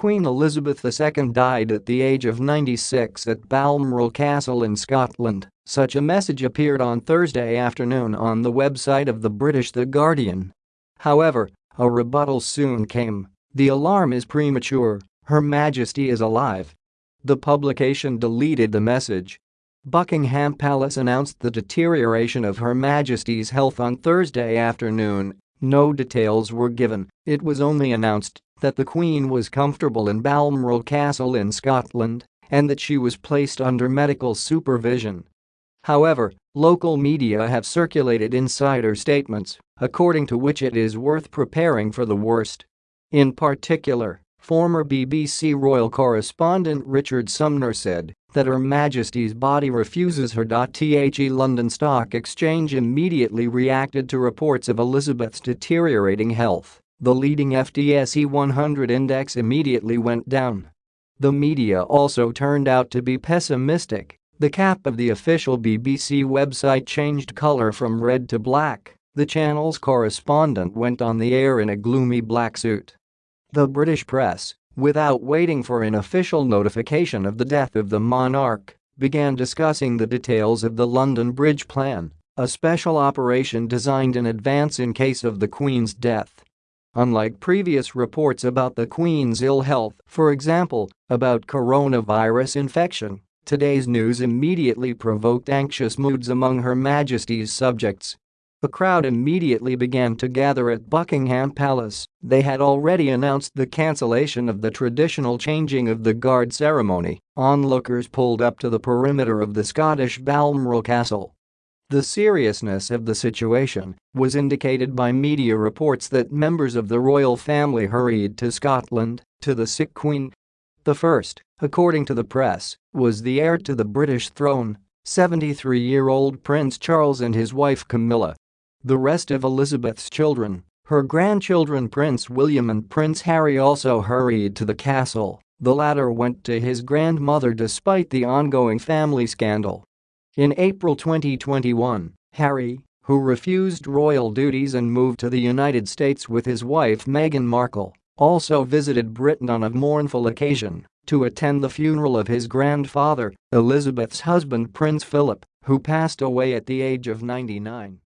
Queen Elizabeth II died at the age of 96 at Balmoral Castle in Scotland, such a message appeared on Thursday afternoon on the website of the British The Guardian. However, a rebuttal soon came. The alarm is premature, Her Majesty is alive. The publication deleted the message. Buckingham Palace announced the deterioration of Her Majesty's health on Thursday afternoon. No details were given, it was only announced that the Queen was comfortable in Balmoral Castle in Scotland and that she was placed under medical supervision. However, local media have circulated insider statements, according to which it is worth preparing for the worst. In particular, former BBC royal correspondent Richard Sumner said that Her Majesty's body refuses her. The London Stock Exchange immediately reacted to reports of Elizabeth's deteriorating health. The leading FTSE 100 index immediately went down. The media also turned out to be pessimistic the cap of the official BBC website changed colour from red to black. The channel's correspondent went on the air in a gloomy black suit. The British press, without waiting for an official notification of the death of the monarch, began discussing the details of the London Bridge Plan, a special operation designed in advance in case of the Queen's death. Unlike previous reports about the Queen's ill health, for example, about coronavirus infection, Today's news immediately provoked anxious moods among Her Majesty's subjects. A crowd immediately began to gather at Buckingham Palace, they had already announced the cancellation of the traditional changing of the guard ceremony, onlookers pulled up to the perimeter of the Scottish Balmoral Castle. The seriousness of the situation was indicated by media reports that members of the royal family hurried to Scotland to the sick queen the first, according to the press, was the heir to the British throne, 73-year-old Prince Charles and his wife Camilla. The rest of Elizabeth's children, her grandchildren Prince William and Prince Harry also hurried to the castle, the latter went to his grandmother despite the ongoing family scandal. In April 2021, Harry, who refused royal duties and moved to the United States with his wife Meghan Markle, also visited Britain on a mournful occasion to attend the funeral of his grandfather, Elizabeth's husband Prince Philip, who passed away at the age of 99.